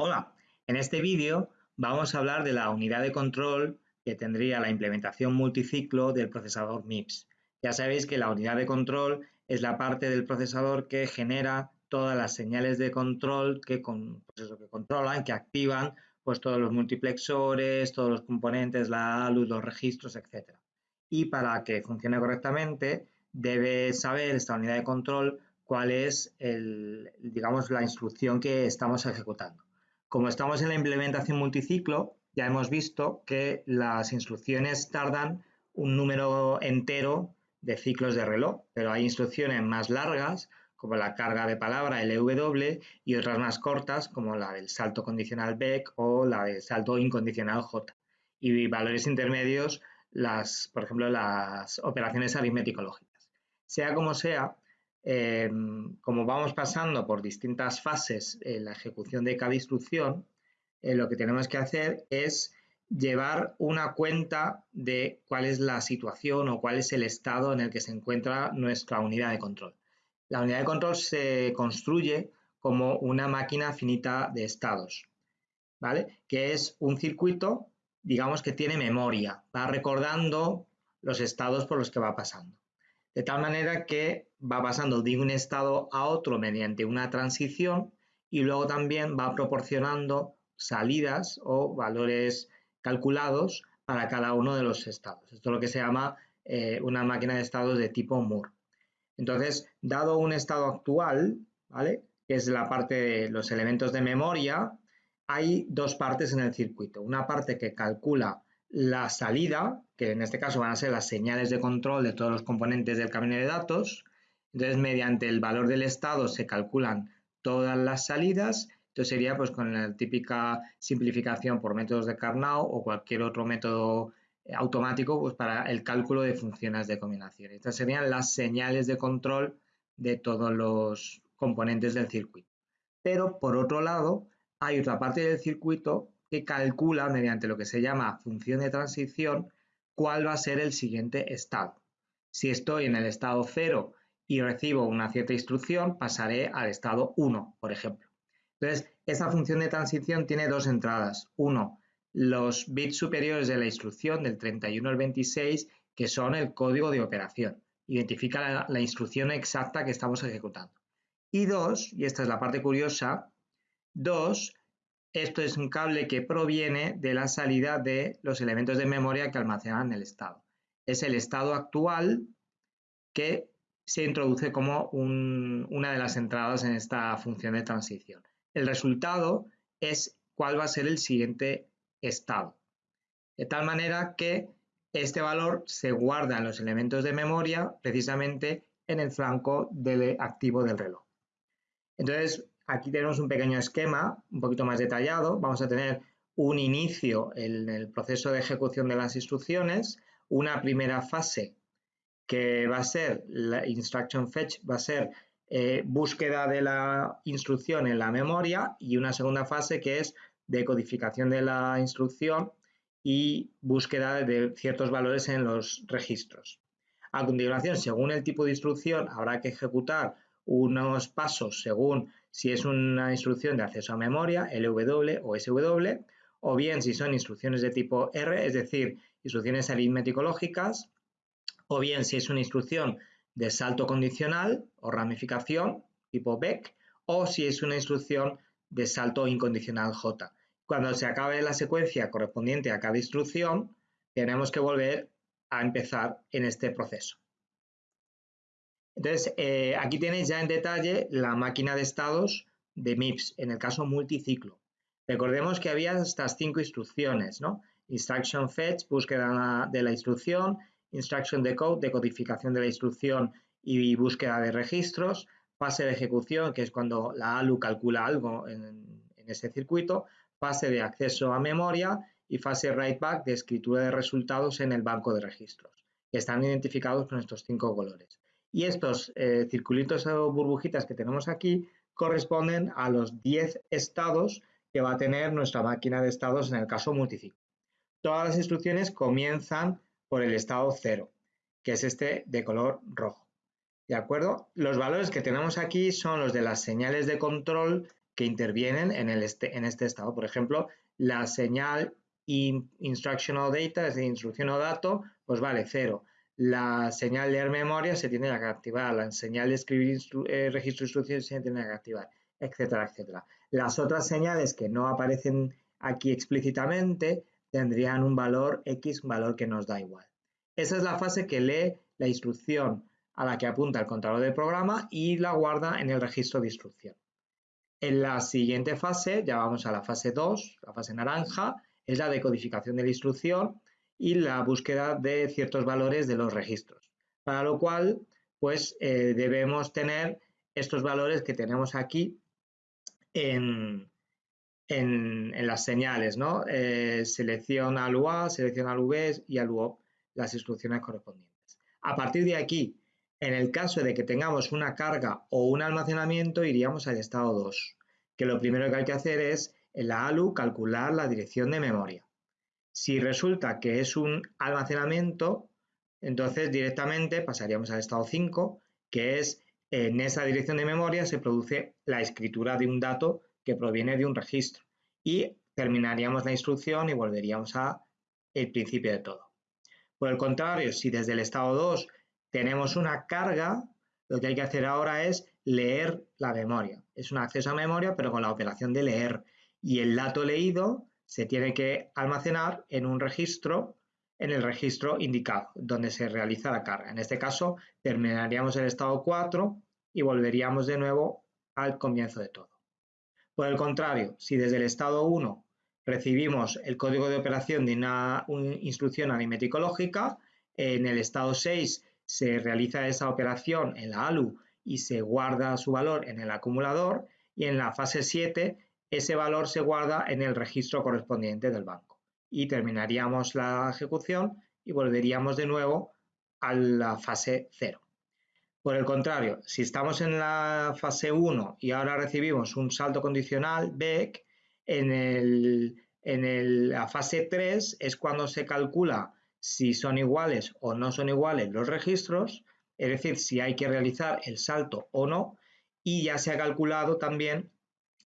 Hola, en este vídeo vamos a hablar de la unidad de control que tendría la implementación multiciclo del procesador MIPS. Ya sabéis que la unidad de control es la parte del procesador que genera todas las señales de control que, pues controlan, que activan pues todos los multiplexores, todos los componentes, la luz, los registros, etc. Y para que funcione correctamente debe saber esta unidad de control cuál es digamos, la instrucción que estamos ejecutando. Como estamos en la implementación multiciclo, ya hemos visto que las instrucciones tardan un número entero de ciclos de reloj, pero hay instrucciones más largas, como la carga de palabra LW, y otras más cortas, como la del salto condicional BEC o la del salto incondicional J. Y valores intermedios, las, por ejemplo, las operaciones aritmético-lógicas. Sea como sea, Em, como vamos pasando por distintas fases en la ejecución de cada instrucción, eh, lo que tenemos que hacer es llevar una cuenta de cuál es la situación o cuál es el estado en el que se encuentra nuestra unidad de control. La unidad de control se construye como una máquina finita de estados, ¿vale? Que es un circuito, digamos que tiene memoria, va recordando los estados por los que va pasando de tal manera que va pasando de un estado a otro mediante una transición y luego también va proporcionando salidas o valores calculados para cada uno de los estados. Esto es lo que se llama eh, una máquina de estados de tipo Moore. Entonces, dado un estado actual, ¿vale? que es la parte de los elementos de memoria, hay dos partes en el circuito. Una parte que calcula la salida, que en este caso van a ser las señales de control de todos los componentes del camino de datos. Entonces, mediante el valor del estado se calculan todas las salidas. Entonces, sería pues con la típica simplificación por métodos de Carnot o cualquier otro método eh, automático pues para el cálculo de funciones de combinación. Estas serían las señales de control de todos los componentes del circuito. Pero, por otro lado, hay otra parte del circuito que calcula mediante lo que se llama función de transición cuál va a ser el siguiente estado. Si estoy en el estado 0 y recibo una cierta instrucción, pasaré al estado 1, por ejemplo. Entonces, esta función de transición tiene dos entradas. Uno, los bits superiores de la instrucción del 31 al 26, que son el código de operación. Identifica la, la instrucción exacta que estamos ejecutando. Y dos, y esta es la parte curiosa, dos, esto es un cable que proviene de la salida de los elementos de memoria que almacenan el estado. Es el estado actual que se introduce como una de las entradas en esta función de transición. El resultado es cuál va a ser el siguiente estado. De tal manera que este valor se guarda en los elementos de memoria precisamente en el flanco del activo del reloj. Entonces, Aquí tenemos un pequeño esquema un poquito más detallado. Vamos a tener un inicio en el proceso de ejecución de las instrucciones, una primera fase que va a ser la instruction fetch, va a ser eh, búsqueda de la instrucción en la memoria y una segunda fase que es decodificación de la instrucción y búsqueda de ciertos valores en los registros. A continuación, según el tipo de instrucción, habrá que ejecutar unos pasos según si es una instrucción de acceso a memoria, LW o SW, o bien si son instrucciones de tipo R, es decir, instrucciones aritmético-lógicas, o bien si es una instrucción de salto condicional o ramificación, tipo BEC, o si es una instrucción de salto incondicional J. Cuando se acabe la secuencia correspondiente a cada instrucción, tenemos que volver a empezar en este proceso. Entonces, eh, aquí tenéis ya en detalle la máquina de estados de MIPS, en el caso multiciclo. Recordemos que había estas cinco instrucciones, ¿no? Instruction fetch, búsqueda de la instrucción, instruction decode, decodificación de la instrucción y búsqueda de registros, fase de ejecución, que es cuando la ALU calcula algo en, en este circuito, fase de acceso a memoria y fase write back de escritura de resultados en el banco de registros, que están identificados con estos cinco colores. Y estos eh, circulitos o burbujitas que tenemos aquí corresponden a los 10 estados que va a tener nuestra máquina de estados en el caso multiciclo. Todas las instrucciones comienzan por el estado 0, que es este de color rojo. ¿De acuerdo? Los valores que tenemos aquí son los de las señales de control que intervienen en, este, en este estado. Por ejemplo, la señal instructional data, es decir, instrucción o dato, pues vale cero. La señal leer memoria se tiene que activar, la señal de escribir eh, registro de instrucciones se tiene que activar, etcétera, etcétera. Las otras señales que no aparecen aquí explícitamente tendrían un valor X, un valor que nos da igual. Esa es la fase que lee la instrucción a la que apunta el controlador del programa y la guarda en el registro de instrucción. En la siguiente fase, ya vamos a la fase 2, la fase naranja, es la decodificación de la instrucción y la búsqueda de ciertos valores de los registros. Para lo cual, pues eh, debemos tener estos valores que tenemos aquí en, en, las señales, ¿no? Eh, selección al UA, selección al V y al UOP, las instrucciones correspondientes. A partir de aquí, en el caso de que tengamos una carga o un almacenamiento, iríamos al estado 2, que lo primero que hay que hacer es en la ALU calcular la dirección de memoria. Si resulta que es un almacenamiento, entonces directamente pasaríamos al estado 5, que es en esa dirección de memoria se produce la escritura de un dato que proviene de un registro y terminaríamos la instrucción y volveríamos a el principio de todo. Por el contrario, si desde el estado 2 tenemos una carga, lo que hay que hacer ahora es leer la memoria. Es un acceso a memoria, pero con la operación de leer y el dato leído se tiene que almacenar en un registro, en el registro indicado, donde se realiza la carga. En este caso, terminaríamos el estado 4 y volveríamos de nuevo al comienzo de todo. Por el contrario, si desde el estado 1 recibimos el código de operación de una, instrucción aritmético lógica, en el estado 6 se realiza esa operación en la ALU y se guarda su valor en el acumulador y en la fase 7 ese valor se guarda en el registro correspondiente del banco. Y terminaríamos la ejecución y volveríamos de nuevo a la fase 0. Por el contrario, si estamos en la fase 1 y ahora recibimos un salto condicional BEC, en, la fase 3 es cuando se calcula si son iguales o no son iguales los registros, es decir, si hay que realizar el salto o no, y ya se ha calculado también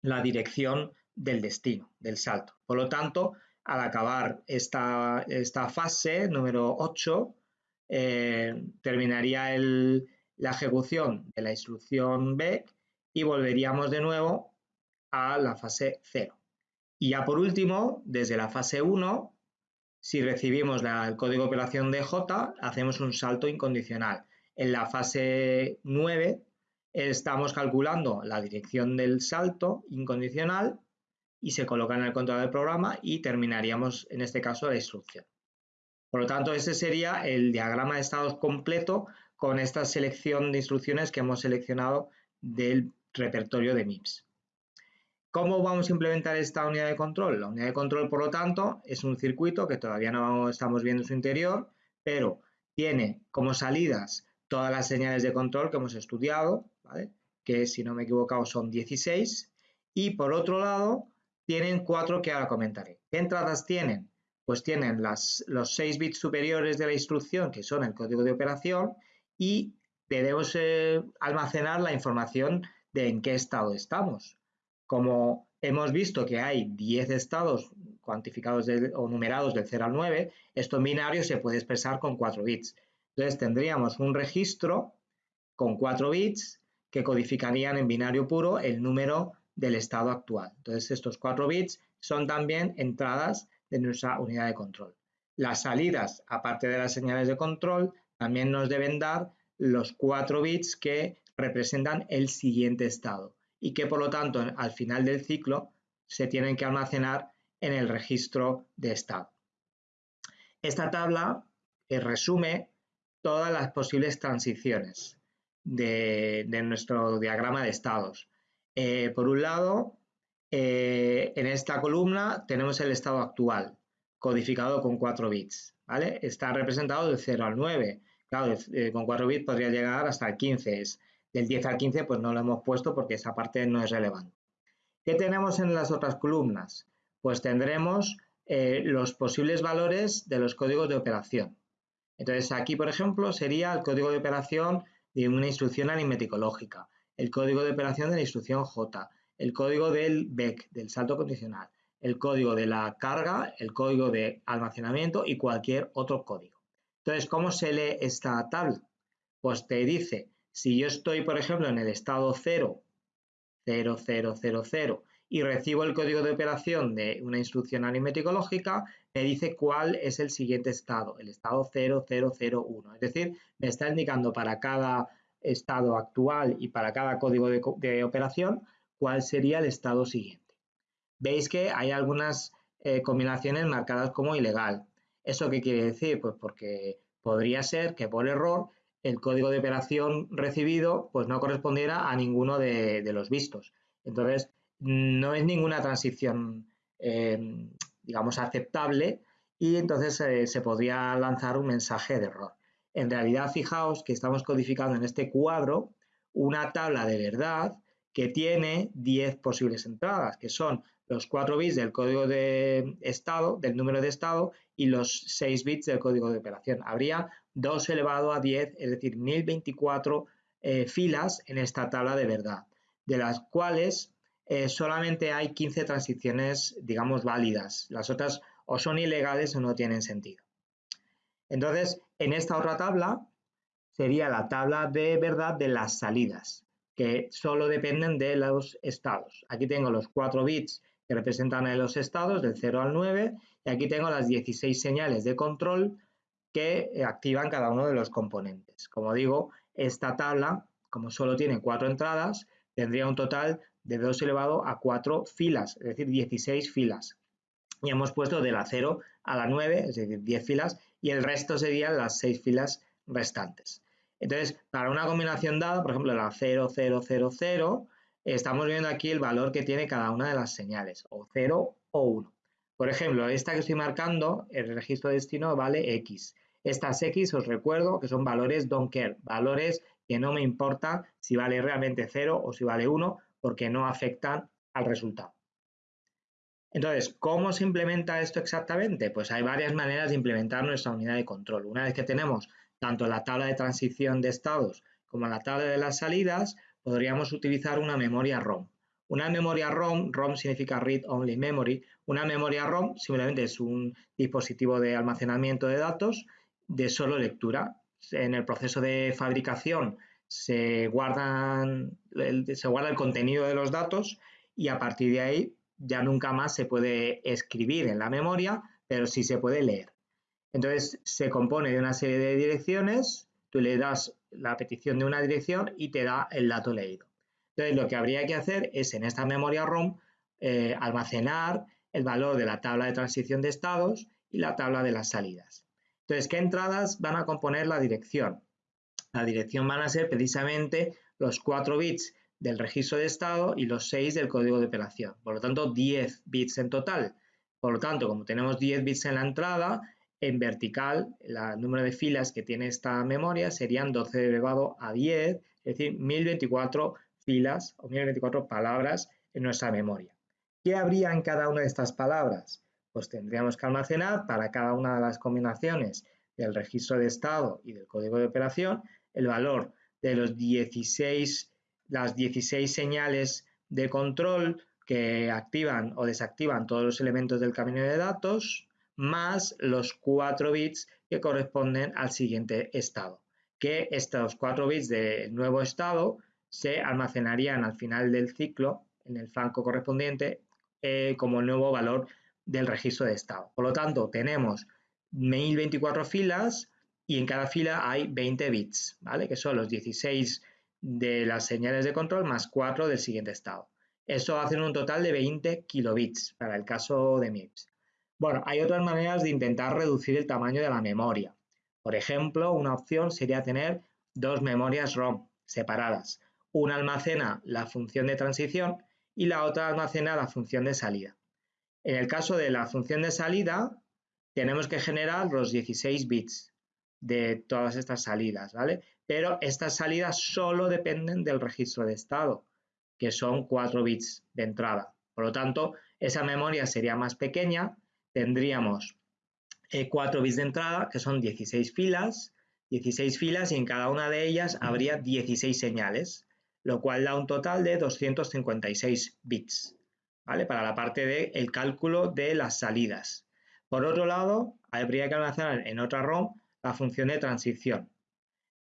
la dirección del destino, del salto. Por lo tanto, al acabar esta, esta fase número 8, eh, terminaría la ejecución de la instrucción B y volveríamos de nuevo a la fase 0. Y ya por último, desde la fase 1, si recibimos el código de operación de J, hacemos un salto incondicional. En la fase 9 estamos calculando la dirección del salto incondicional y se coloca en el control del programa y terminaríamos en este caso la instrucción. Por lo tanto, ese sería el diagrama de estados completo con esta selección de instrucciones que hemos seleccionado del repertorio de MIPS. ¿Cómo vamos a implementar esta unidad de control? La unidad de control, por lo tanto, es un circuito que todavía no estamos viendo su interior, pero tiene como salidas todas las señales de control que hemos estudiado, que si no me he equivocado son 16, y por otro lado tienen cuatro que ahora comentaré. ¿Qué entradas tienen? Pues tienen los 6 bits superiores de la instrucción, que son el código de operación, y debemos eh, almacenar la información de en qué estado estamos. Como hemos visto que hay 10 estados cuantificados o numerados del 0 al 9, esto en binario se puede expresar con 4 bits. Entonces tendríamos un registro con 4 bits que codificarían en binario puro el número del estado actual. Entonces estos 4 bits son también entradas de nuestra unidad de control. Las salidas, aparte de las señales de control, también nos deben dar los 4 bits que representan el siguiente estado y que por lo tanto al final del ciclo se tienen que almacenar en el registro de estado. Esta tabla eh, resume todas las posibles transiciones de, nuestro diagrama de estados. Eh, por un lado, eh, en esta columna tenemos el estado actual, codificado con 4 bits. ¿vale? Está representado de 0 al 9. Claro, con 4 bits podría llegar hasta el 15. Es, del 10 al 15 pues no lo hemos puesto porque esa parte no es relevante. ¿Qué tenemos en las otras columnas? Pues tendremos eh, los posibles valores de los códigos de operación. Entonces aquí, por ejemplo, sería el código de operación de una instrucción aritmético-lógica, el código de operación de la instrucción J, el código del BEC, del salto condicional, el código de la carga, el código de almacenamiento y cualquier otro código. Entonces, ¿cómo se lee esta tabla? Pues te dice, si yo estoy, por ejemplo, en el estado 0, 0, 0, 0, 0, y recibo el código de operación de una instrucción aritmética lógica, me dice cuál es el siguiente estado, el estado 0001. Es decir, me está indicando para cada estado actual y para cada código de, operación cuál sería el estado siguiente. Veis que hay algunas eh, combinaciones marcadas como ilegal. ¿Eso qué quiere decir? Pues porque podría ser que por error el código de operación recibido pues no correspondiera a ninguno de los vistos. Entonces, no es ninguna transición, em, digamos, aceptable y entonces eh, se podría lanzar un mensaje de error. En realidad, fijaos que estamos codificando en este cuadro una tabla de verdad que tiene 10 posibles entradas, que son los 4 bits del código de estado, del número de estado, y los 6 bits del código de operación. Habría 2 elevado a 10, es decir, 1024 eh, filas en esta tabla de verdad, de las cuales eh, solamente hay 15 transiciones, digamos, válidas. Las otras o son ilegales o no tienen sentido. Entonces, en esta otra tabla sería la tabla de verdad de las salidas, que solo dependen de los estados. Aquí tengo los 4 bits que representan los estados, del 0 al 9, y aquí tengo las 16 señales de control que activan cada uno de los componentes. Como digo, esta tabla, como solo tiene 4 entradas, tendría un total de 2 elevado a 4 filas, es decir, 16 filas. Y hemos puesto de la 0 a la 9, es decir, 10 filas, y el resto serían las 6 filas restantes. Entonces, para una combinación dada, por ejemplo, la 0, 0, 0, 0, estamos viendo aquí el valor que tiene cada una de las señales, o 0 o 1. Por ejemplo, esta que estoy marcando, el registro de destino vale X. Estas X os recuerdo que son valores don't care, valores que no me importa si vale realmente 0 o si vale 1, porque no afectan al resultado. Entonces, ¿cómo se implementa esto exactamente? Pues hay varias maneras de implementar nuestra unidad de control. Una vez que tenemos tanto la tabla de transición de estados como la tabla de las salidas, podríamos utilizar una memoria ROM. Una memoria ROM, ROM significa Read Only Memory, una memoria ROM simplemente es un dispositivo de almacenamiento de datos de solo lectura. En el proceso de fabricación se, guardan, se guarda el contenido de los datos y a partir de ahí ya nunca más se puede escribir en la memoria, pero sí se puede leer. Entonces se compone de una serie de direcciones, tú le das la petición de una dirección y te da el dato leído. Entonces lo que habría que hacer es en esta memoria ROM eh, almacenar el valor de la tabla de transición de estados y la tabla de las salidas. Entonces, ¿qué entradas van a componer la dirección? La dirección van a ser precisamente los 4 bits del registro de estado y los 6 del código de operación. Por lo tanto, 10 bits en total. Por lo tanto, como tenemos 10 bits en la entrada, en vertical, el número de filas que tiene esta memoria serían 12 elevado a 10, es decir, 1024 filas o 1024 palabras en nuestra memoria. ¿Qué habría en cada una de estas palabras? Pues tendríamos que almacenar para cada una de las combinaciones del registro de estado y del código de operación el valor de los 16, las 16 señales de control que activan o desactivan todos los elementos del camino de datos, más los 4 bits que corresponden al siguiente estado. Que estos 4 bits del nuevo estado se almacenarían al final del ciclo en el flanco correspondiente eh, como el nuevo valor del registro de estado. Por lo tanto, tenemos 1024 filas y en cada fila hay 20 bits, ¿vale? Que son los 16 de las señales de control más 4 del siguiente estado. Eso hace un total de 20 kilobits para el caso de MIPS. Bueno, hay otras maneras de intentar reducir el tamaño de la memoria. Por ejemplo, una opción sería tener dos memorias ROM separadas. Una almacena la función de transición y la otra almacena la función de salida. En el caso de la función de salida, tenemos que generar los 16 bits de todas estas salidas, ¿vale? Pero estas salidas solo dependen del registro de estado, que son 4 bits de entrada. Por lo tanto, esa memoria sería más pequeña, tendríamos 4 eh, bits de entrada, que son 16 filas, 16 filas y en cada una de ellas habría 16 señales. lo cual da un total de 256 bits, ¿vale? Para la parte del cálculo de las salidas. Por otro lado, habría que almacenar en otra ROM la función de transición,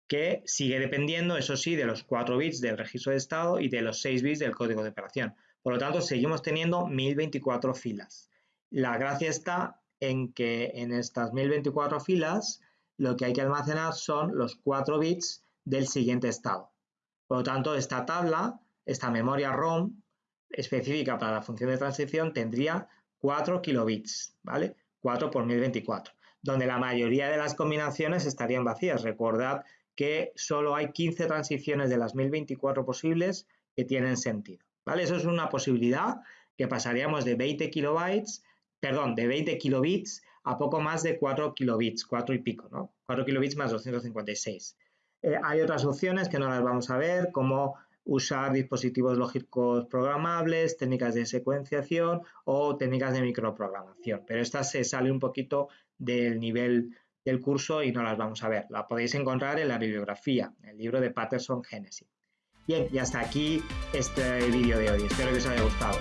que sigue dependiendo, eso sí, de los 4 bits del registro de estado y de los 6 bits del código de operación. Por lo tanto, seguimos teniendo 1024 filas. La gracia está en que en estas 1024 filas lo que hay que almacenar son los 4 bits del siguiente estado. Por lo tanto, esta tabla, esta memoria ROM específica para la función de transición tendría 4 kilobits, ¿vale? 4 por 1024, donde la mayoría de las combinaciones estarían vacías. Recordad que solo hay 15 transiciones de las 1024 posibles que tienen sentido, ¿vale? Eso es una posibilidad que pasaríamos de 20 kilobytes, perdón, de 20 kilobits a poco más de 4 kilobits, 4 y pico, ¿no? 4 kilobits más 256. Eh, hay otras opciones que no las vamos a ver, como usar dispositivos lógicos programables, técnicas de secuenciación o técnicas de microprogramación, pero esta se sale un poquito del nivel del curso y no las vamos a ver. La podéis encontrar en la bibliografía, el libro de Patterson Genesis. Bien, y hasta aquí este vídeo de hoy. Espero que os haya gustado.